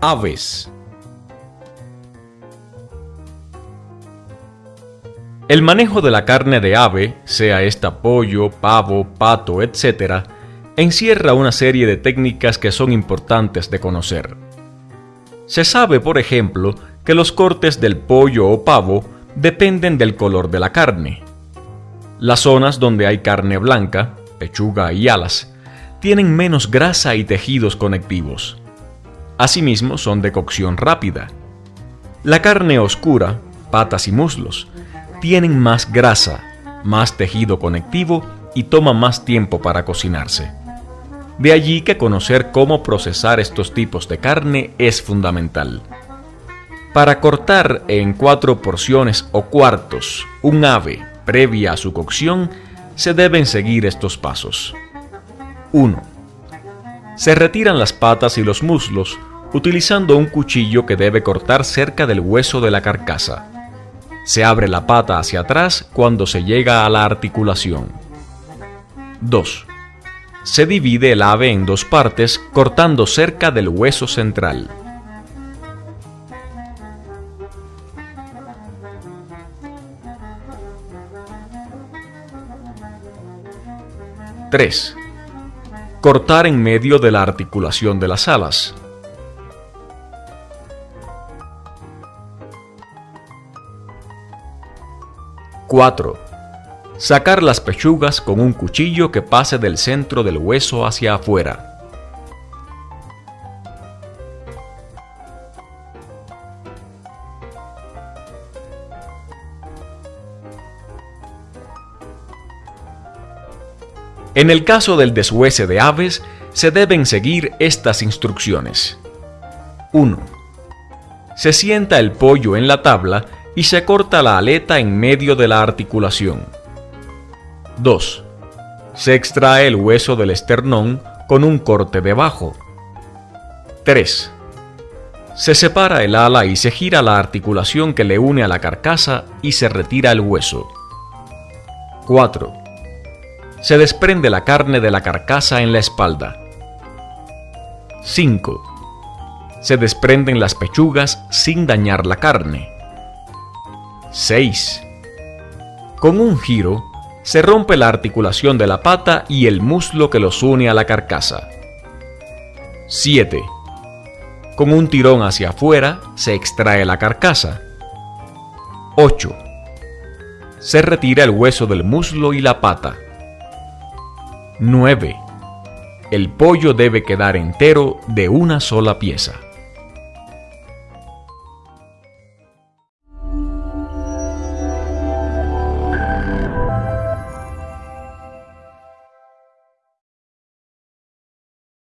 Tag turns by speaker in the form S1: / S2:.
S1: Aves El manejo de la carne de ave, sea esta pollo, pavo, pato, etc., encierra una serie de técnicas que son importantes de conocer. Se sabe, por ejemplo, que los cortes del pollo o pavo dependen del color de la carne. Las zonas donde hay carne blanca, pechuga y alas, tienen menos grasa y tejidos conectivos. Asimismo, son de cocción rápida. La carne oscura, patas y muslos, tienen más grasa, más tejido conectivo y toma más tiempo para cocinarse. De allí que conocer cómo procesar estos tipos de carne es fundamental. Para cortar en cuatro porciones o cuartos un ave previa a su cocción, se deben seguir estos pasos. 1. Se retiran las patas y los muslos utilizando un cuchillo que debe cortar cerca del hueso de la carcasa. Se abre la pata hacia atrás cuando se llega a la articulación. 2. Se divide el ave en dos partes cortando cerca del hueso central. ¡3! Cortar en medio de la articulación de las alas. 4. Sacar las pechugas con un cuchillo que pase del centro del hueso hacia afuera. En el caso del deshuese de aves, se deben seguir estas instrucciones. 1. Se sienta el pollo en la tabla y se corta la aleta en medio de la articulación. 2. Se extrae el hueso del esternón con un corte debajo. 3. Se separa el ala y se gira la articulación que le une a la carcasa y se retira el hueso. 4. Se desprende la carne de la carcasa en la espalda. 5. Se desprenden las pechugas sin dañar la carne. 6. Con un giro, se rompe la articulación de la pata y el muslo que los une a la carcasa. 7. Con un tirón hacia afuera, se extrae la carcasa. 8. Se retira el hueso del muslo y la pata. 9. El pollo debe quedar entero de una sola pieza.